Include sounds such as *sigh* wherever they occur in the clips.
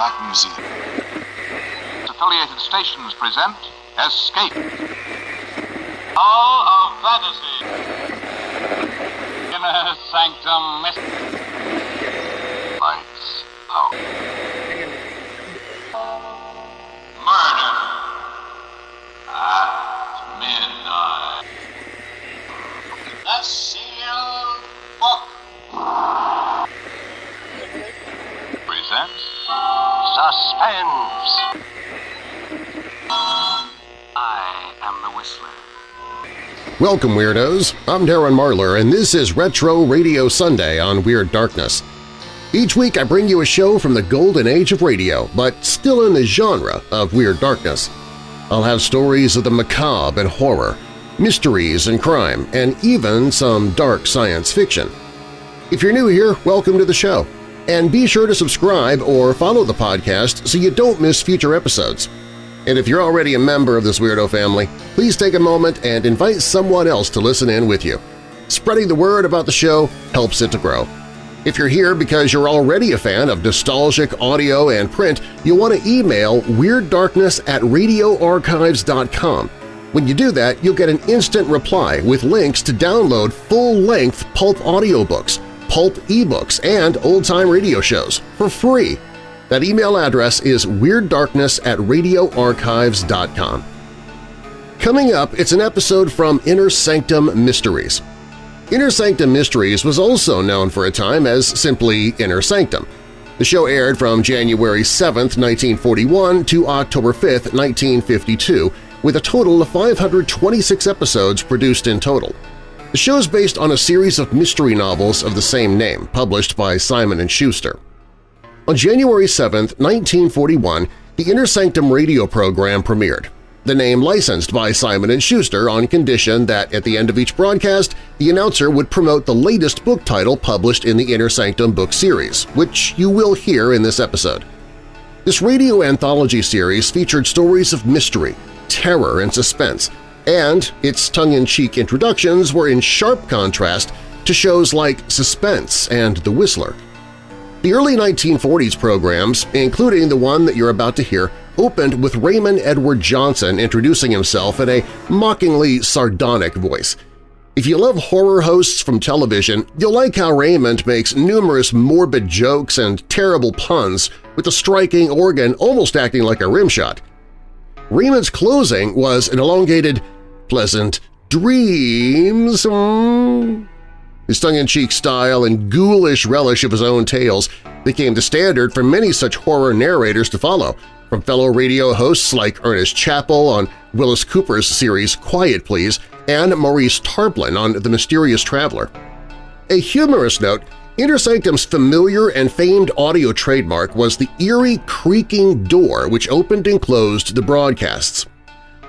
Black Museum. Affiliated stations present Escape. Hall of Fantasy. Inner Sanctum Mystery. Suspense. I am the Whistler. Welcome, Weirdos! I'm Darren Marlar, and this is Retro Radio Sunday on Weird Darkness. Each week I bring you a show from the golden age of radio, but still in the genre of Weird Darkness. I'll have stories of the macabre and horror, mysteries and crime, and even some dark science fiction. If you're new here, welcome to the show. And be sure to subscribe or follow the podcast so you don't miss future episodes. And if you're already a member of this weirdo family, please take a moment and invite someone else to listen in with you. Spreading the word about the show helps it to grow. If you're here because you're already a fan of nostalgic audio and print, you'll want to email WeirdDarkness at radioarchives.com. When you do that, you'll get an instant reply with links to download full-length pulp audiobooks, pulp ebooks, and old-time radio shows for free. That email address is WeirdDarkness at radioarchives.com. Coming up, it's an episode from Inner Sanctum Mysteries. Inner Sanctum Mysteries was also known for a time as simply Inner Sanctum. The show aired from January 7, 1941 to October 5, 1952, with a total of 526 episodes produced in total. The show is based on a series of mystery novels of the same name, published by Simon & Schuster. On January 7, 1941, the Inner Sanctum radio program premiered, the name licensed by Simon & Schuster on condition that at the end of each broadcast, the announcer would promote the latest book title published in the Inner Sanctum book series, which you will hear in this episode. This radio anthology series featured stories of mystery, terror, and suspense, and its tongue-in-cheek introductions were in sharp contrast to shows like Suspense and The Whistler. The early 1940s programs, including the one that you're about to hear, opened with Raymond Edward Johnson introducing himself in a mockingly sardonic voice. If you love horror hosts from television, you'll like how Raymond makes numerous morbid jokes and terrible puns with a striking organ almost acting like a rimshot. Raymond's closing was an elongated, pleasant dreams. mm. His tongue-in-cheek style and ghoulish relish of his own tales became the standard for many such horror narrators to follow, from fellow radio hosts like Ernest Chappell on Willis Cooper's series Quiet Please and Maurice Tarplin on The Mysterious Traveler. A humorous note, Inner Sanctum's familiar and famed audio trademark was the eerie creaking door which opened and closed the broadcasts.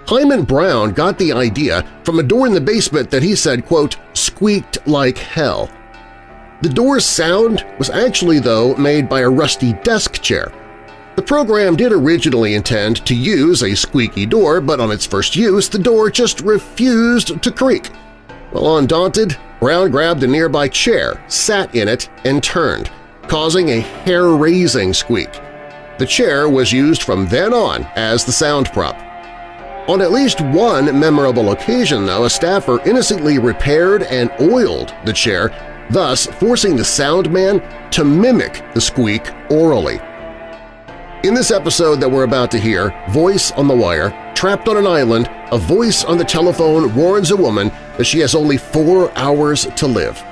Himan Brown got the idea from a door in the basement that he said, quote, squeaked like hell. The door's sound was actually, though, made by a rusty desk chair. The program did originally intend to use a squeaky door, but on its first use the door just refused to creak. Well, undaunted, Brown grabbed a nearby chair, sat in it, and turned, causing a hair-raising squeak. The chair was used from then on as the sound prop. On at least one memorable occasion, though, a staffer innocently repaired and oiled the chair, thus forcing the sound man to mimic the squeak orally. In this episode that we're about to hear, Voice on the Wire, trapped on an island, a voice on the telephone warns a woman that she has only four hours to live.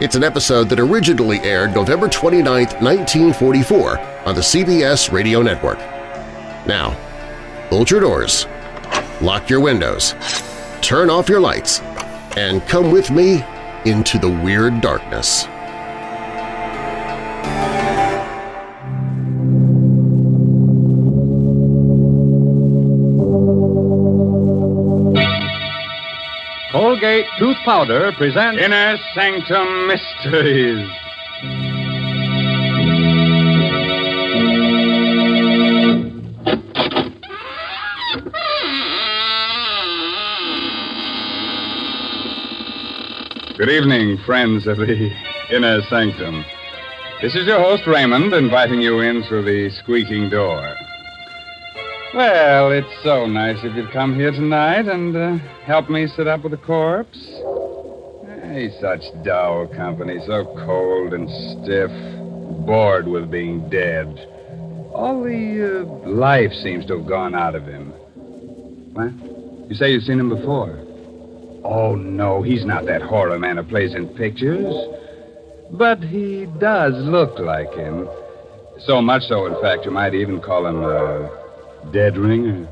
It's an episode that originally aired November 29, 1944 on the CBS Radio Network. Now, hold your doors, lock your windows, turn off your lights, and come with me into the weird darkness. Colgate Tooth Powder presents Inner Sanctum Mysteries. Good evening, friends of the Inner Sanctum. This is your host, Raymond, inviting you in through the squeaking door. Well, it's so nice if you'd come here tonight and uh, help me sit up with the corpse. Hey, such dull company, so cold and stiff, bored with being dead. All the uh, life seems to have gone out of him. What? You say you've seen him before? Oh, no, he's not that horror man who plays in pictures. But he does look like him. So much so, in fact, you might even call him a dead ringer.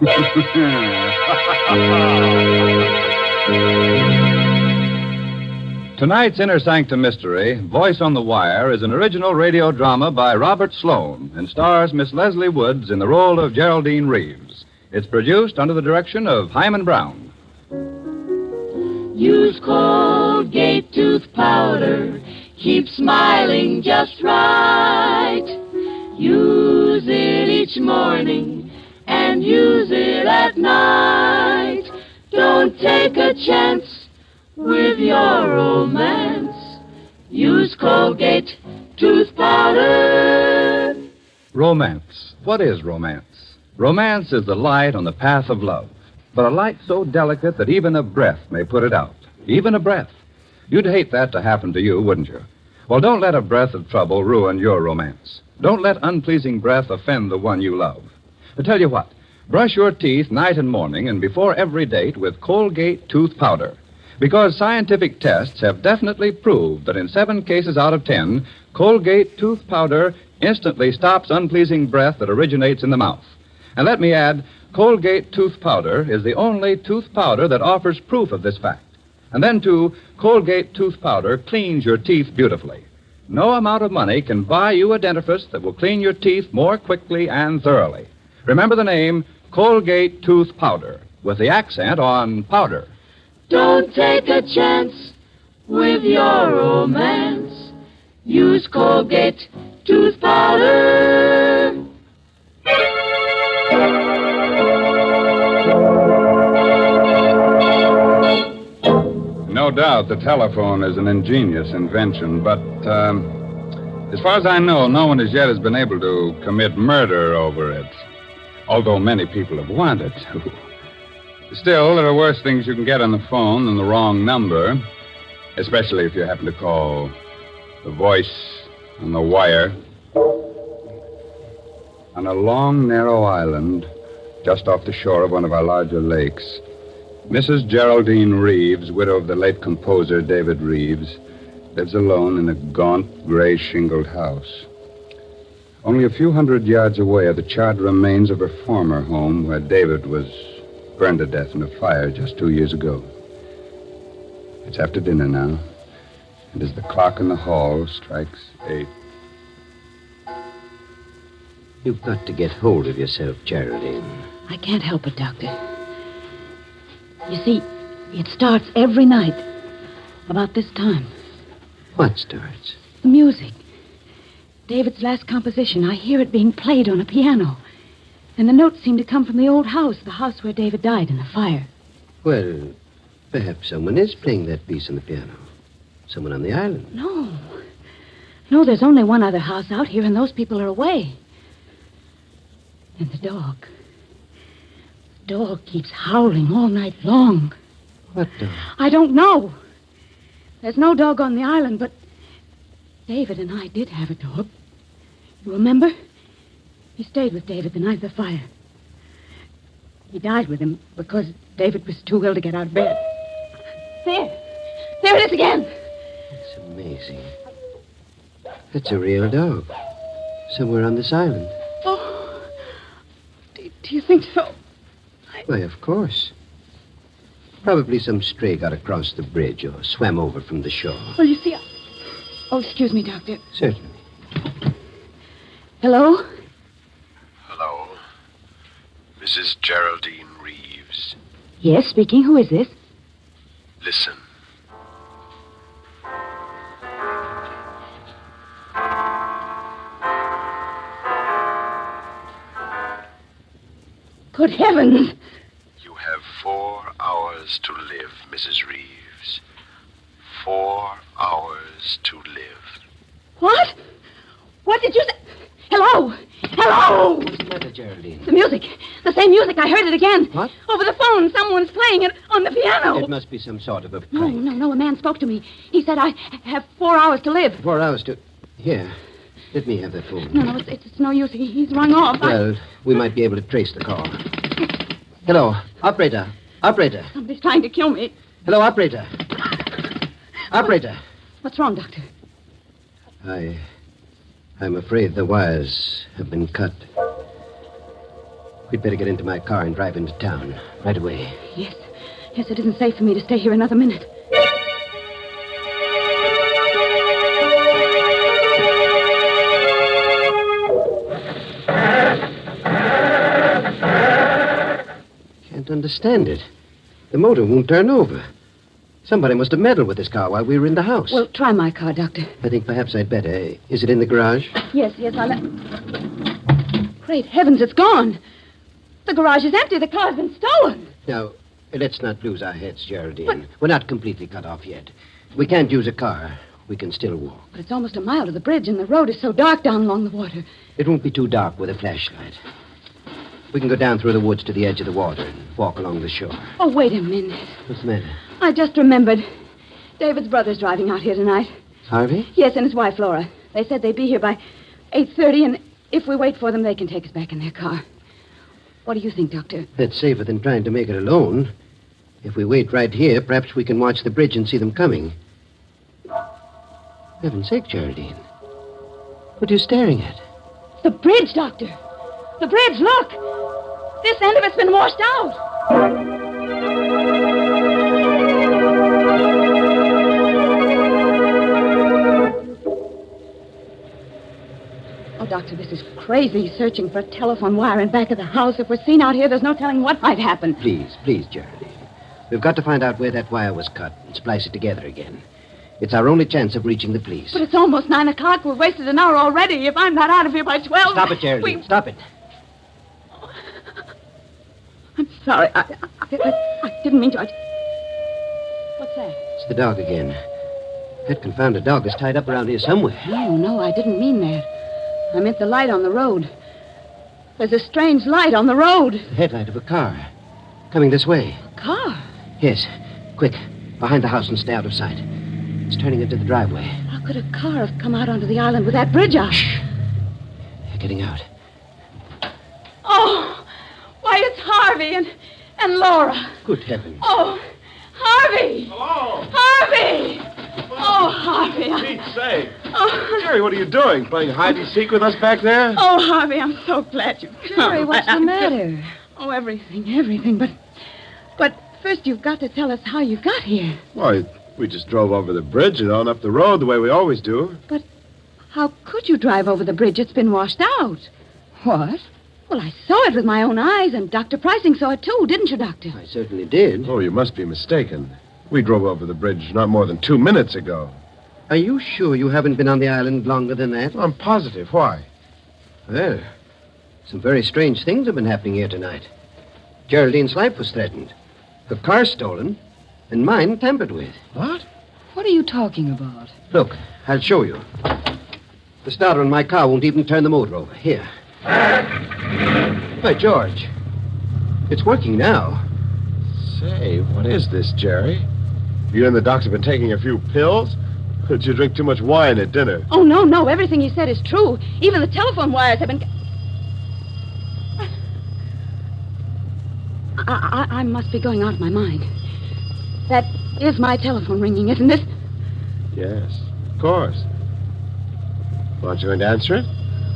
*laughs* Tonight's Inner Sanctum Mystery, Voice on the Wire, is an original radio drama by Robert Sloan and stars Miss Leslie Woods in the role of Geraldine Reeves. It's produced under the direction of Himan Brown. Use Colgate tooth powder. Keep smiling just right. Use it each morning and use it at night. Don't take a chance with your romance. Use Colgate tooth powder. Romance. What is romance? Romance is the light on the path of love, but a light so delicate that even a breath may put it out. Even a breath. You'd hate that to happen to you, wouldn't you? Well, don't let a breath of trouble ruin your romance. Don't let unpleasing breath offend the one you love. But tell you what, brush your teeth night and morning and before every date with Colgate tooth powder. Because scientific tests have definitely proved that in seven cases out of ten, Colgate tooth powder instantly stops unpleasing breath that originates in the mouth. And let me add, Colgate tooth powder is the only tooth powder that offers proof of this fact. And then, too, Colgate tooth powder cleans your teeth beautifully. No amount of money can buy you a dentifrice that will clean your teeth more quickly and thoroughly. Remember the name Colgate tooth powder with the accent on powder. Don't take a chance with your romance. Use Colgate tooth powder. No doubt the telephone is an ingenious invention, but um, as far as I know, no one as yet has been able to commit murder over it. Although many people have wanted to. Still, there are worse things you can get on the phone than the wrong number, especially if you happen to call the voice on the wire. On a long, narrow island, just off the shore of one of our larger lakes, Mrs. Geraldine Reeves, widow of the late composer David Reeves, lives alone in a gaunt, gray shingled house. Only a few hundred yards away are the charred remains of her former home where David was burned to death in a fire just two years ago. It's after dinner now, and as the clock in the hall strikes eight. You've got to get hold of yourself, Geraldine. I can't help it, Doctor. You see, it starts every night about this time. What starts? The music. David's last composition. I hear it being played on a piano. And the notes seem to come from the old house, the house where David died in the fire. Well, perhaps someone is playing that piece on the piano. Someone on the island. No. No, there's only one other house out here, and those people are away. And the dog. The dog keeps howling all night long. What dog? I don't know. There's no dog on the island, but David and I did have a dog. You remember? He stayed with David the night of the fire. He died with him because David was too ill to get out of bed. There. There it is again. It's amazing. That's a real dog. Somewhere on this island. Oh. Do, do you think so? Why, of course. Probably some stray got across the bridge or swam over from the shore. Well, you see. I... Oh, excuse me, Doctor. Certainly. Hello? Hello. Mrs. Geraldine Reeves. Yes, speaking. Who is this? Listen. Good heavens. You have four hours to live, Mrs. Reeves. Four hours to live. What? What did you say? Hello? Hello? What's the matter, Geraldine? The music. The same music. I heard it again. What? Over the phone. Someone's playing it on the piano. It must be some sort of a No, prank. no, no. A man spoke to me. He said I have four hours to live. Four hours to. Here. Let me have that phone. No, no, it's, it's no use. He, he's rung off. I- Well, we might be able to trace the call. Hello, operator. Operator. Somebody's trying to kill me. Hello, operator. Operator. What's wrong, Doctor? I. I'm afraid the wires have been cut. We'd better get into my car and drive into town right away. Yes. Yes, it isn't safe for me to stay here another minute. Can't understand it. The motor won't turn over. Somebody must have meddled with this car while we were in the house. Well, try my car, Doctor. I think perhaps I'd better. Is it in the garage? Yes, yes, I'll. Great heavens, it's gone. The garage is empty. The car's been stolen. Now, let's not lose our heads, Geraldine. We're not completely cut off yet. We can't use a car. We can still walk. But it's almost a mile to the bridge, and the road is so dark down along the water. It won't be too dark with a flashlight. We can go down through the woods to the edge of the water and walk along the shore. Oh, wait a minute. What's the matter? I just remembered. David's brother's driving out here tonight. Harvey? Yes, and his wife, Laura. They said they'd be here by 8.30, and if we wait for them, they can take us back in their car. What do you think, Doctor? That's safer than trying to make it alone. If we wait right here, perhaps we can watch the bridge and see them coming. Heaven's sake, Geraldine. What are you staring at? The bridge, Doctor. The bridge, look. This end of it's been washed out. Oh, Doctor, this is crazy searching for a telephone wire in back of the house. If we're seen out here, there's no telling what might happen. Please, please, Geraldine. We've got to find out where that wire was cut and splice it together again. It's our only chance of reaching the police. But it's almost nine o'clock. We've wasted an hour already. If I'm not out of here by twelve. Stop it, Geraldine. we- Stop it. I'm sorry. I, I, I, I didn't mean to. What's that? It's the dog again. That confounded dog is tied up around here somewhere. No, no, I didn't mean that. I meant the light on the road. There's a strange light on the road. The headlight of a car. Coming this way. A Car. Yes. Quick. Behind the house and stay out of sight. It's turning into the driveway. How could a car have come out onto the island with that bridge out? They're getting out. Oh, why, it's Harvey and, and Laura. Good heavens. Oh, Harvey! Hello. Harvey! Oh, Harvey. I- Pete's sake. Oh, Jerry, what are you doing? Playing hide and seek with us back there? oh, Harvey, I'm so glad you've come. Jerry, what's the oh, matter? Oh, everything, everything. But, but first you've got to tell us how you got here. Why, we just drove over the bridge and on up the road the way we always do. But how could you drive over the bridge? It's been washed out. What? Well, I saw it with my own eyes, and Dr. Pricing saw it too, didn't you, Doctor? I certainly did. Oh, you must be mistaken. We drove over the bridge not more than two minutes ago. Are you sure you haven't been on the island longer than that? I'm positive. Why? Well, some very strange things have been happening here tonight. Geraldine's life was threatened, her car stolen, and mine tampered with. What? What are you talking about? Look, I'll show you. The starter in my car won't even turn the motor over. Here. By George. It's working now. Say, what is this, Jerry? You and the doctor been taking a few pills? Or Did you drink too much wine at dinner? Oh, no, no. Everything he said is true. Even the telephone wires have been. I, I, I must be going out of my mind. That is my telephone ringing, isn't it? Yes, of course. Aren't you going to answer it?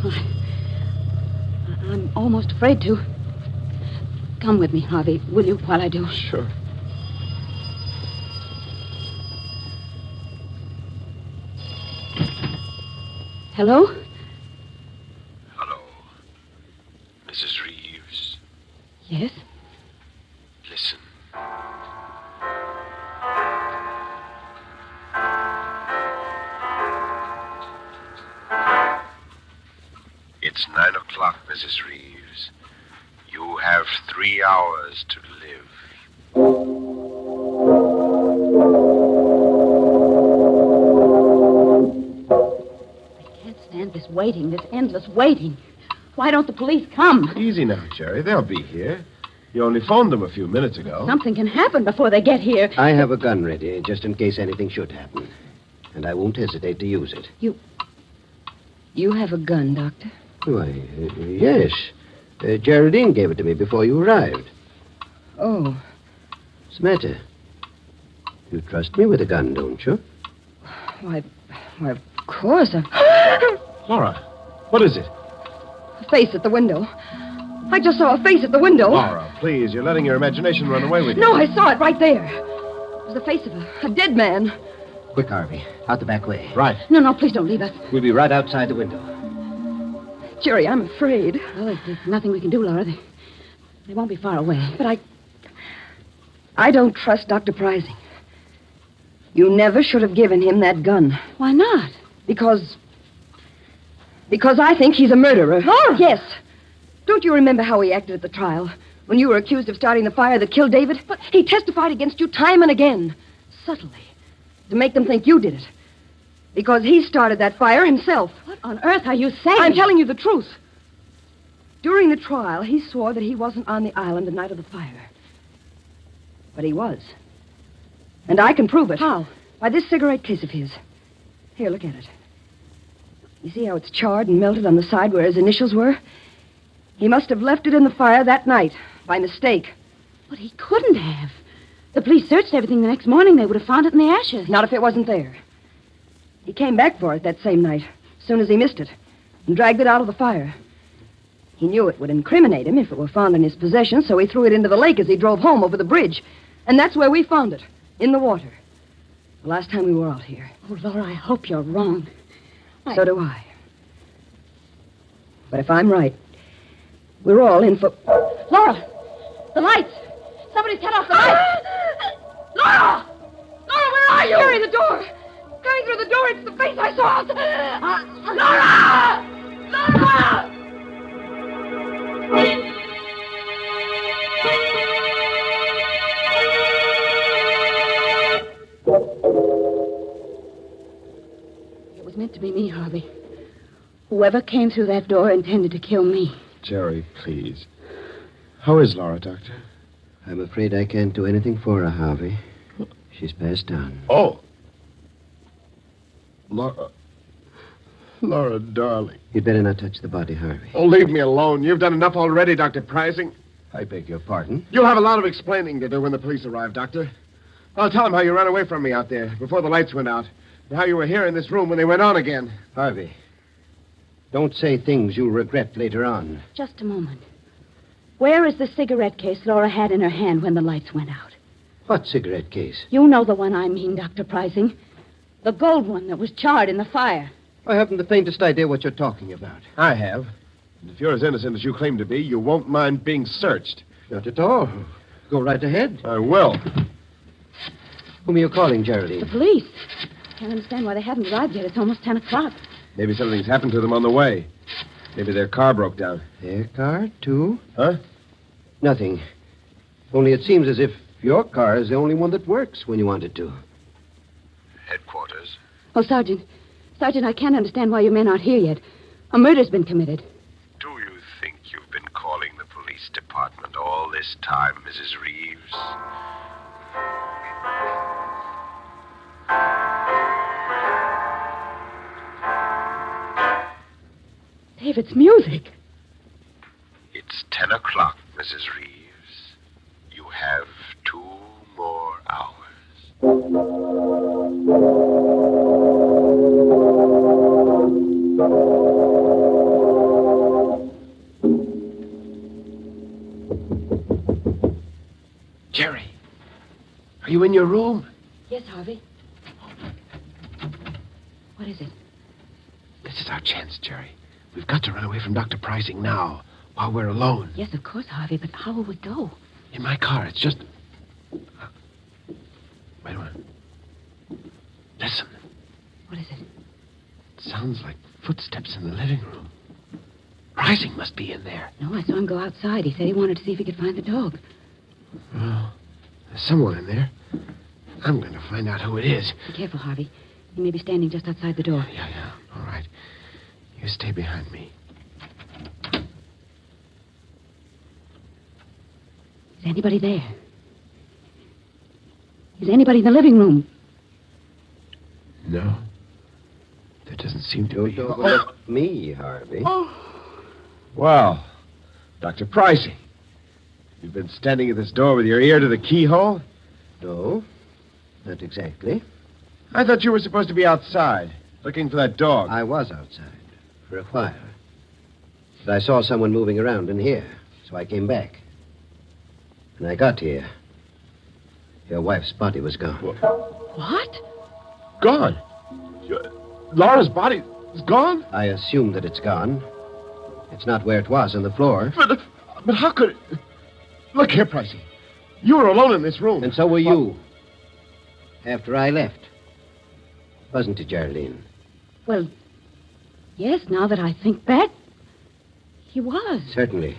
I- I'm almost afraid to. Come with me, Harvey, will you, while I do? Sure. Hello? Hello. Mrs. Reeves. Yes? Why don't the police come? Easy now, Jerry. They'll be here. You only phoned them a few minutes ago. Something can happen before they get here. I have a gun ready, just in case anything should happen. And I won't hesitate to use it. You You have a gun, Doctor? Why, uh, yes. Uh, Geraldine gave it to me before you arrived. Oh, What's the matter? You trust me with a gun, don't you? why, why, of course. A *gasps* Laura, what is it? Face at the window. I just saw a face at the window. Laura, please, you're letting your imagination run away with you. No, I saw it right there. It was the face of a, a dead man. Quick, Harvey. Out the back way. Right. No, no, please don't leave us. We'll be right outside the window. Jerry, I'm afraid. Oh, there's nothing we can do, Laura. They, they won't be far away. But I. I don't trust Dr. Pricing. You never should have given him that gun. Why not? Because. Because I think he's a murderer. Laura! Yes. Don't you remember how he acted at the trial? When you were accused of starting the fire that killed David? But he testified against you time and again. Subtly. To make them think you did it. Because he started that fire himself. What on earth are you saying? I'm telling you the truth. During the trial, he swore that he wasn't on the island the night of the fire. But he was. And I can prove it. How? By this cigarette case of his. Here, look at it. You see how it's charred and melted on the side where his initials were? He must have left it in the fire that night, by mistake. But he couldn't have. The police searched everything the next morning. They would have found it in the ashes. Not if it wasn't there. He came back for it that same night, as soon as he missed it, and dragged it out of the fire. He knew it would incriminate him if it were found in his possession, so he threw it into the lake as he drove home over the bridge. And that's where we found it, in the water. The last time we were out here. Oh, Laura, I hope you're wrong. I- So do I. But if I'm right, we're all in for. Laura! The lights! Somebody's cut off the lights! *gasps* Laura! Laura, where are you? Carry the door! Coming through the door, it's the face I saw! Uh, uh, Laura! Laura! Meant to be me, Harvey. Whoever came through that door intended to kill me. Jerry, please. How is Laura, Doctor? I'm afraid I can't do anything for her, Harvey. She's passed on. Oh. Laura. Laura, darling. You'd better not touch the body, Harvey. Oh, leave me alone. You've done enough already, Dr. Pricing. I beg your pardon. You'll have a lot of explaining to do when the police arrive, Doctor. I'll tell them how you ran away from me out there before the lights went out, and how you were here in this room when they went on again. Harvey, don't say things you'll regret later on. Just a moment. Where is the cigarette case Laura had in her hand when the lights went out? What cigarette case? You know the one I mean, Dr. Pricing. The gold one that was charred in the fire. I haven't the faintest idea what you're talking about. I have. And if you're as innocent as you claim to be, you won't mind being searched. Not at all. Go right ahead. I will. Whom are you calling, Geraldine? The police. I can't understand why they haven't arrived yet. It's almost 10 o'clock. Maybe something's happened to them on the way. Maybe their car broke down. Their car, too? Huh? Nothing. Only it seems as if your car is the only one that works when you want it to. Headquarters. Oh, Sergeant. Sergeant, I can't understand why your men aren't here yet. A murder's been committed. Do you think you've been calling the police department all this time, Mrs. Reeves? David's music. It's ten o'clock, Mrs. Reeves. You have two more hours. Jerry, are you in your room? Yes, Harvey. What is it? This is our chance, Jerry. We've got to run away from Dr. Pricing now, while we're alone. Yes, of course, Harvey, but how will we go? In my car. It's just. Uh, wait a minute. Listen. What is it? It sounds like footsteps in the living room. Pricing must be in there. No, I saw him go outside. He said he wanted to see if he could find the dog. Well, there's someone in there. I'm going to find out who it is. Be careful, Harvey. He may be standing just outside the door. Yeah, yeah. All right. You You stay behind me. Is anybody there? Is anybody in the living room? No. There doesn't seem to Don't be. overlook me, Harvey. Oh. Well, Dr. Pricey. You've been standing at this door with your ear to the keyhole? No, not exactly. I thought you were supposed to be outside, looking for that dog. I was outside for a while. But I saw someone moving around in here, so I came back. When I got here, your wife's body was gone. What? Gone. Your- Laura's body is gone? I assume that it's gone. It's not where it was on the floor. But, but how could it... Look here, Pricey. You were alone in this room. And so were you. After I left. Wasn't it, Geraldine? Well, yes, now that I think back, he was. Certainly.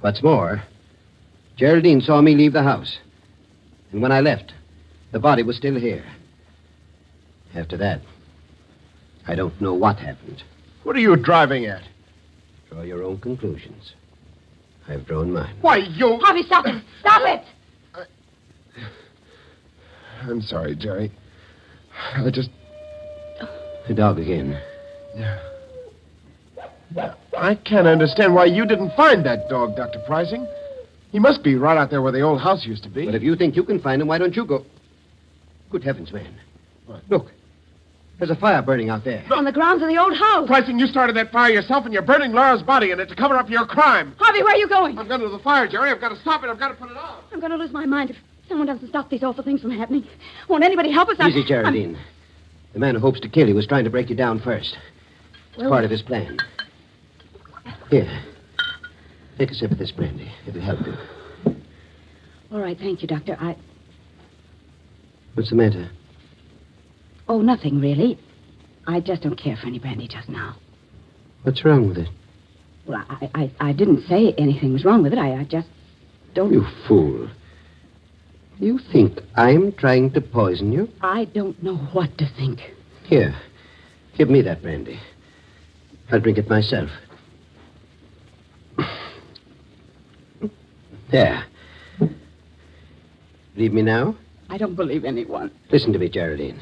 What's more, Geraldine saw me leave the house. And when I left, the body was still here. After that, I don't know what happened. What are you driving at? Draw your own conclusions. I've drawn mine. Why, you... Harvey, stop it! Stop it! I'm sorry, Jerry. I just... The dog again. I can't understand why you didn't find that dog, Dr. Pricing. He must be right out there where the old house used to be. But if you think you can find him, why don't you go? Good heavens, man. What? Look. There's a fire burning out there. On the grounds of the old house. Pricing, you started that fire yourself, and you're burning Laura's body in it to cover up your crime. Harvey, where are you going? I'm going to the fire, Jerry. I've got to stop it. I've got to put it out. I'm going to lose my mind if someone doesn't stop these awful things from happening. Won't anybody help us? I- Easy, Geraldine. The man who hopes to kill you was trying to break you down first. It's Well- part of his plan. Here. Take a sip of this brandy. It'll help you. All right, thank you, Doctor. I. What's the matter? Oh, nothing really. I just don't care for any brandy just now. What's wrong with it? Well, I, I, I didn't say anything was wrong with it. I, I just don't. You fool. You think I'm trying to poison you? I don't know what to think. Here. Give me that brandy. I'll drink it myself. There. Leave me now? I don't believe anyone. Listen to me, Geraldine.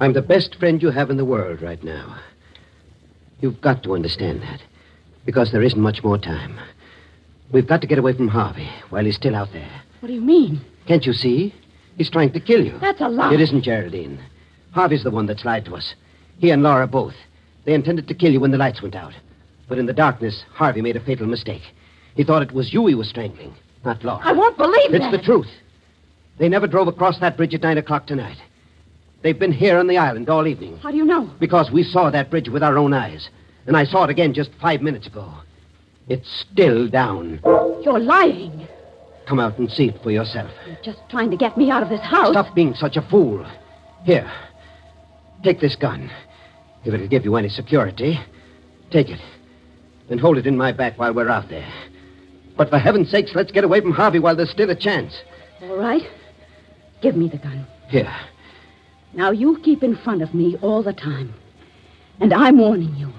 I'm the best friend you have in the world right now. You've got to understand that. Because there isn't much more time. We've got to get away from Harvey while he's still out there. What do you mean? Can't you see? He's trying to kill you. That's a lie. It isn't, Geraldine. Harvey's the one that's lied to us. He and Laura both. They intended to kill you when the lights went out. But in the darkness, Harvey made a fatal mistake. He thought it was you he was strangling, not Laura. I won't believe it! It's that. the truth. They never drove across that bridge at nine o'clock tonight. They've been here on the island all evening How do you know? because we saw that bridge with our own eyes. And I saw it again just five minutes ago. It's still down. You're lying. Come out and see it for yourself. You're just trying to get me out of this house. Stop being such a fool. Here, take this gun. If it'll give you any security, take it. And hold it in my back while we're out there. But for heaven's sakes, let's get away from Harvey while there's still a chance. All right. Give me the gun. Here. Now you keep in front of me all the time. And I'm warning you.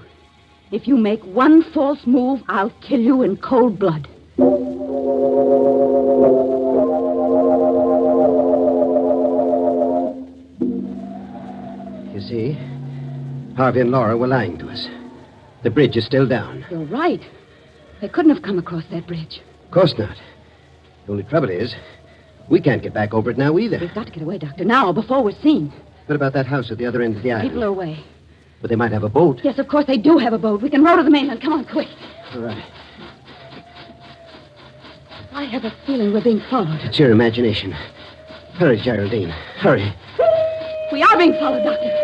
If you make one false move, I'll kill you in cold blood. You see, Harvey and Laura were lying to us. The bridge is still down. You're right. They couldn't have come across that bridge. Of course not. The only trouble is, we can't get back over it now either. We've got to get away, Doctor, now, before we're seen. What about that house at the other end of the island? People are away. But they might have a boat. Yes, of course they do have a boat. We can row to the mainland. Come on, quick. All right. I have a feeling we're being followed. It's your imagination. Hurry, Geraldine. Hurry. We are being followed, Doctor.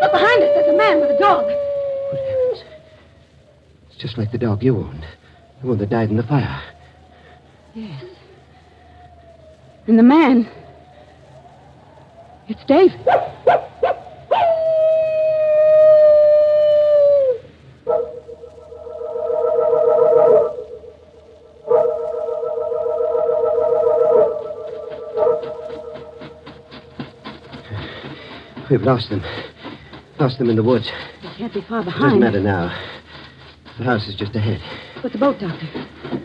Look behind us. There's a man with a dog. Good heavens. It's just like the dog you owned. The one that died in the fire. Yes. And the man. It's David. We've lost them. Lost them in the woods. They can't be far behind. Doesn't matter now. The house is just ahead. But the boat, Doctor.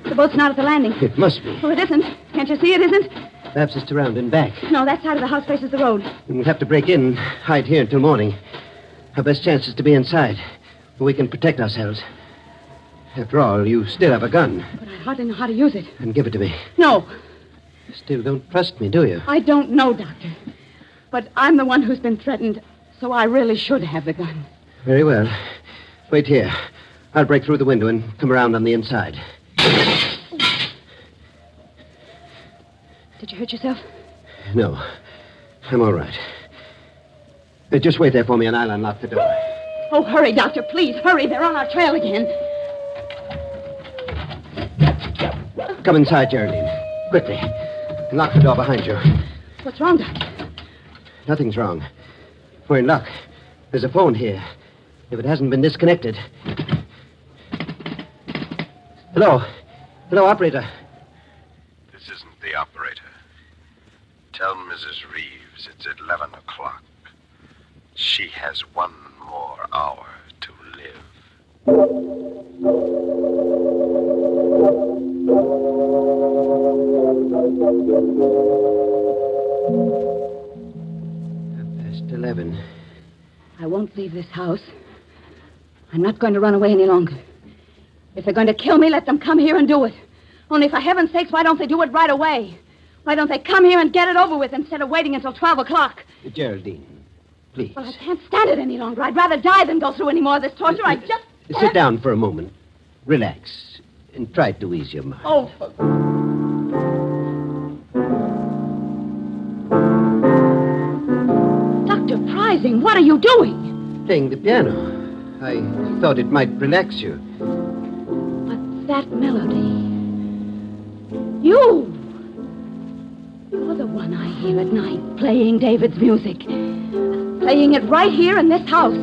The boat's not at the landing. It must be. Oh, it isn't. Can't you see it isn't? Perhaps it's around and back. No, that side of the house faces the road. We'll have to break in and hide here until morning. Our best chance is to be inside, where we can protect ourselves. After all, you still have a gun. But I hardly know how to use it. And give it to me. No, You still don't trust me, do you? I don't know, Doctor. But I'm the one who's been threatened, so I really should have the gun. Very well. Wait here. I'll break through the window and come around on the inside. Did you hurt yourself? No. I'm all right. Uh, just wait there for me and I'll unlock the door. Oh, hurry, Doctor, please. Hurry. They're on our trail again. Come inside, Geraldine. Quickly. And lock the door behind you. What's wrong, Doctor? Nothing's wrong. We're in luck. There's a phone here. If it hasn't been disconnected. Hello. Hello, operator. This isn't the operator. Tell Mrs. Reeves it's 11 o'clock. She has one more hour to live. 11. I won't leave this house. I'm not going to run away any longer. If they're going to kill me, let them come here and do it. Only for heaven's sakes, why don't they do it right away? Why don't they come here and get it over with instead of waiting until 12 o'clock? Geraldine, please. Well, I can't stand it any longer. I'd rather die than go through any more of this torture. I uh, uh, just. Sit down for a moment. Relax. And try to ease your mind. Oh, what are you doing? Playing the piano. I thought it might relax you. But that melody. You! You're the one I hear at night playing David's music. Playing it right here in this house.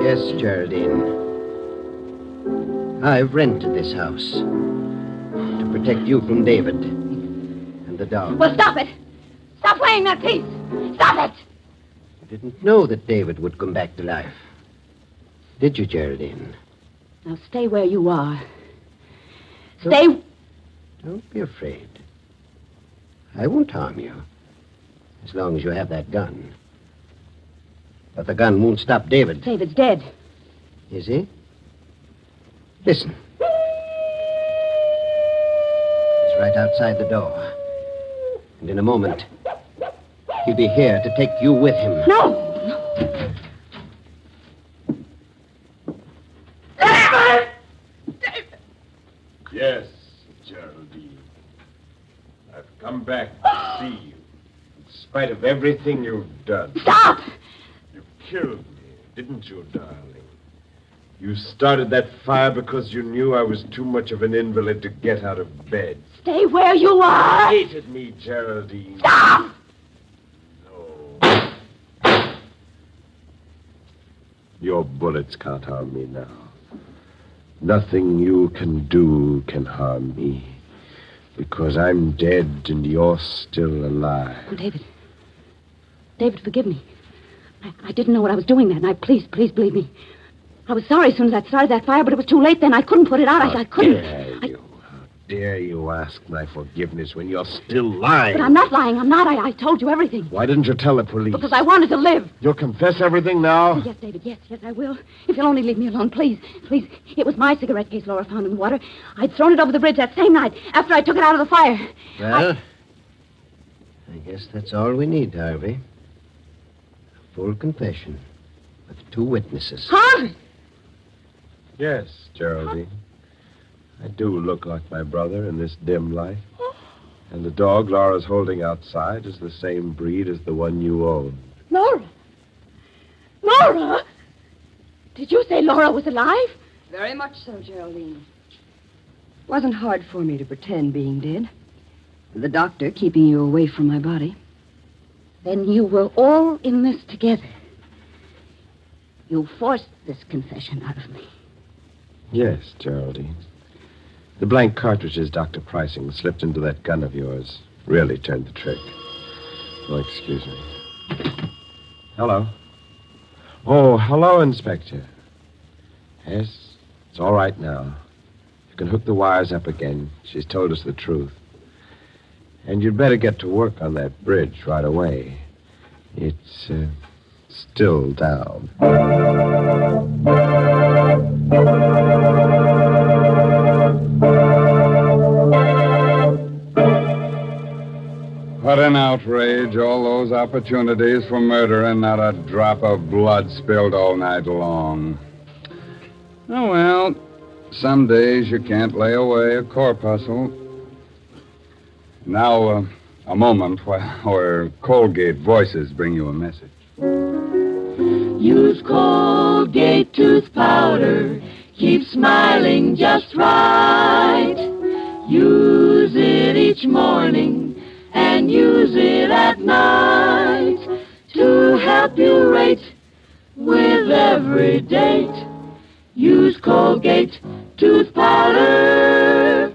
Yes, Geraldine. I've rented this house to protect you from David and the dog. Well, stop it! Stop playing that piece! Stop it! Didn't know that David would come back to life. Did you, Geraldine? Now stay where you are. Stay. Don't be afraid. I won't harm you. As long as you have that gun. But the gun won't stop David, David's dead. is he? Listen. He's right outside the door. And in a moment, he'll be here to take you with him. No! Yes, Geraldine. I've come back to see you. In spite of everything you've done. Stop! You killed me, didn't you, darling? You started that fire because you knew I was too much of an invalid to get out of bed. Stay where you are! Hated me, Geraldine. Stop! Your bullets can't harm me now. Nothing you can do can harm me. Because I'm dead and you're still alive. Oh, David. David, forgive me. I, I didn't know what I was doing that night. Please, please believe me. I was sorry as soon as I started that fire, but it was too late then. I couldn't put it out. I, I couldn't. Dare I- you? How dare you ask my forgiveness when you're still lying? but I'm not lying. I'm not. I, I told you everything. Why didn't you tell the police? Because I wanted to live. You'll confess everything now? Oh, yes, David, yes, yes, I will. If you'll only leave me alone, please, please. It was my cigarette case Laura found in the water. I'd thrown it over the bridge that same night after I took it out of the fire. Well, I guess that's all we need, Harvey. A full confession with two witnesses. Harvey! Yes, Geraldine. I do look like my brother in this dim light. And the dog Laura's holding outside is the same breed as the one you own. Laura! Laura! Did you say Laura was alive? Very much so, Geraldine. Wasn't hard for me to pretend being dead. The doctor keeping you away from my body. Then you were all in this together. You forced this confession out of me. Yes, Geraldine. The blank cartridges Dr. Pricing slipped into that gun of yours really turned the trick. Oh, excuse me. Hello. Oh, hello, Inspector. Yes, it's all right now. You can hook the wires up again. She's told us the truth. And you'd better get to work on that bridge right away. It's uh, still down. What an outrage. All those opportunities for murder and not a drop of blood spilled all night long. Oh, well, some days you can't lay away a corpuscle. Now, uh, a moment while our Colgate voices bring you a message. Use Colgate tooth powder. Keep smiling just right. Use it each morning and use it at night to help you rate with every date. Use Colgate tooth powder.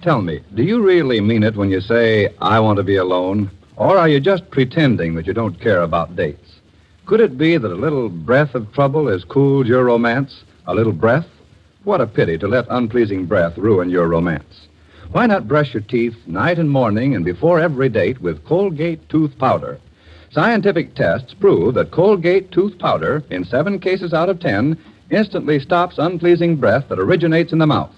Tell me, do you really mean it when you say, I want to be alone? Or are you just pretending that you don't care about dates? Could it be that a little breath of trouble has cooled your romance? A little breath? What a pity to let unpleasing breath ruin your romance. Why not brush your teeth night and morning and before every date with Colgate tooth powder? Scientific tests prove that Colgate tooth powder, in seven cases out of ten, instantly stops unpleasing breath that originates in the mouth.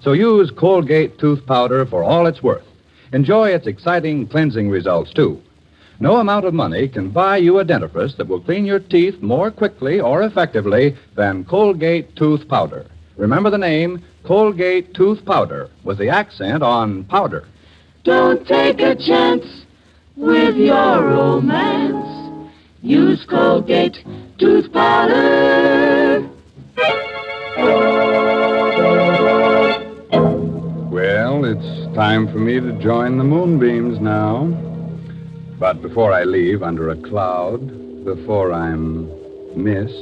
So use Colgate tooth powder for all it's worth. Enjoy its exciting cleansing results, too. No amount of money can buy you a dentifrice that will clean your teeth more quickly or effectively than Colgate tooth powder. Remember the name Colgate tooth powder with the accent on powder. Don't take a chance with your romance. Use Colgate tooth powder. Well, it's time for me to join the moonbeams now. But before I leave under a cloud, before I'm missed,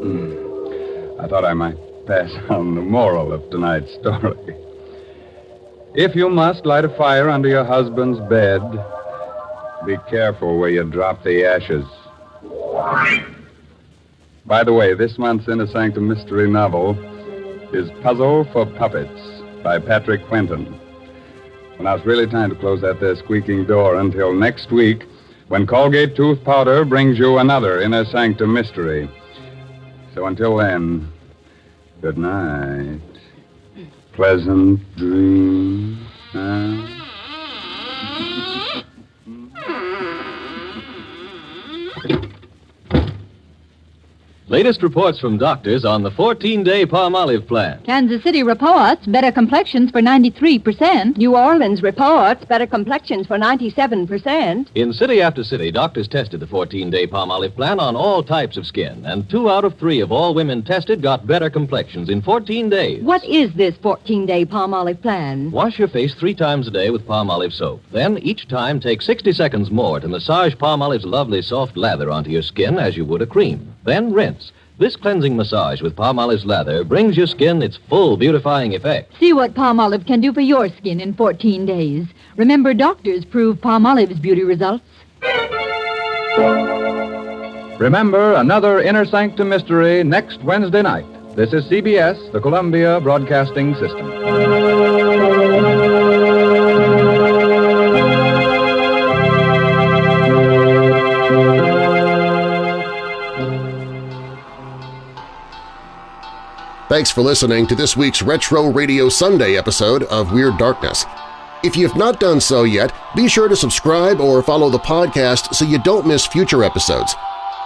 hmm, I thought I might pass *laughs* on the moral of tonight's story. If you must light a fire under your husband's bed, be careful where you drop the ashes. By the way, this month's Inner Sanctum Mystery novel is Puzzle for Puppets by Patrick Quentin. Now it's really time to close that there squeaking door until next week when Colgate Tooth Powder brings you another Inner Sanctum Mystery. So until then, good night. Pleasant dreams. Latest reports from doctors on the 14 day Palmolive plan. Kansas City reports better complexions for 93%. New Orleans reports better complexions for 97%. In city after city, doctors tested the 14 day Palmolive plan on all types of skin, and two out of three of all women tested got better complexions in 14 days. What is this 14 day Palmolive plan? Wash your face three times a day with Palmolive soap. Then, each time, take 60 seconds more to massage Palmolive's lovely soft lather onto your skin as you would a cream. Then rinse. This cleansing massage with Palmolive's lather brings your skin its full beautifying effect. See what Palmolive can do for your skin in 14 days. Remember, doctors prove Palmolive's beauty results. Remember another Inner Sanctum Mystery next Wednesday night. This is CBS, the Columbia Broadcasting System. Thanks for listening to this week's Retro Radio Sunday episode of Weird Darkness. If you have not done so yet, be sure to subscribe or follow the podcast so you don't miss future episodes.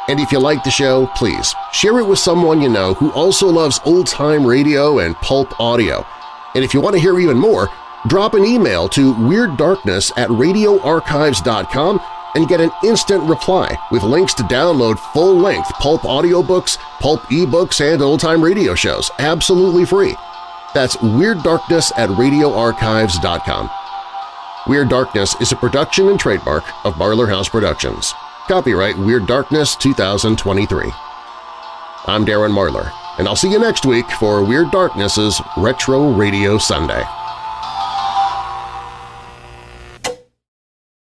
And if you like the show, please share it with someone you know who also loves old-time radio and pulp audio. And if you want to hear even more, drop an email to WeirdDarkness at radioarchives.com and get an instant reply with links to download full-length pulp audiobooks, pulp ebooks, and old-time radio shows absolutely free. That's Weird Darkness at radioarchives.com. Weird Darkness is a production and trademark of Marlar House Productions. Copyright Weird Darkness 2023. I'm Darren Marlar, and I'll see you next week for Weird Darkness's Retro Radio Sunday.